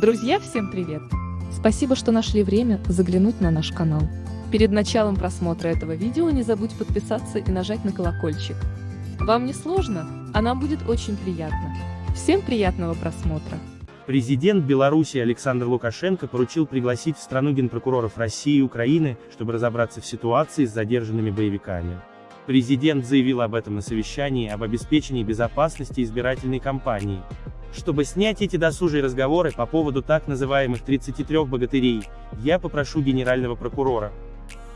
Друзья, всем привет! Спасибо, что нашли время заглянуть на наш канал. Перед началом просмотра этого видео не забудь подписаться и нажать на колокольчик. Вам не сложно, а нам будет очень приятно. Всем приятного просмотра! Президент Беларуси Александр Лукашенко поручил пригласить в страну генпрокуроров России и Украины, чтобы разобраться в ситуации с задержанными боевиками. Президент заявил об этом на совещании об обеспечении безопасности избирательной кампании. Чтобы снять эти досужие разговоры по поводу так называемых 33 богатырей, я попрошу генерального прокурора.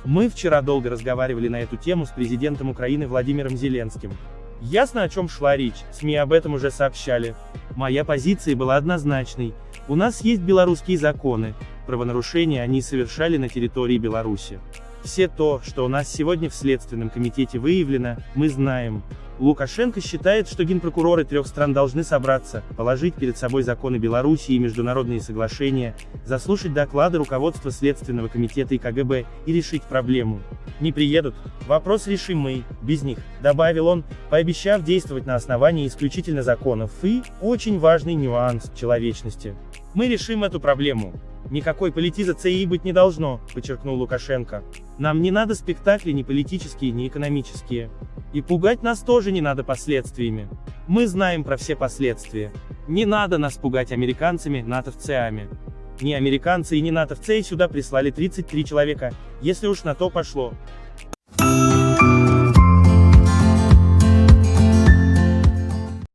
Мы вчера долго разговаривали на эту тему с президентом Украины Владимиром Зеленским. Ясно о чем шла речь, СМИ об этом уже сообщали. Моя позиция была однозначной. У нас есть белорусские законы, правонарушения они совершали на территории Беларуси. Все то, что у нас сегодня в Следственном комитете выявлено, мы знаем. Лукашенко считает, что генпрокуроры трех стран должны собраться, положить перед собой законы Беларуси и международные соглашения, заслушать доклады руководства Следственного комитета и КГБ и решить проблему. Не приедут? Вопрос решим мы, без них, добавил он, пообещав действовать на основании исключительно законов и, очень важный нюанс, человечности. Мы решим эту проблему. Никакой политизации быть не должно, подчеркнул Лукашенко. Нам не надо спектакли ни политические, ни экономические. И пугать нас тоже не надо последствиями. Мы знаем про все последствия. Не надо нас пугать американцами, натовцами. Не американцы и не натовцы сюда прислали 33 человека, если уж на то пошло.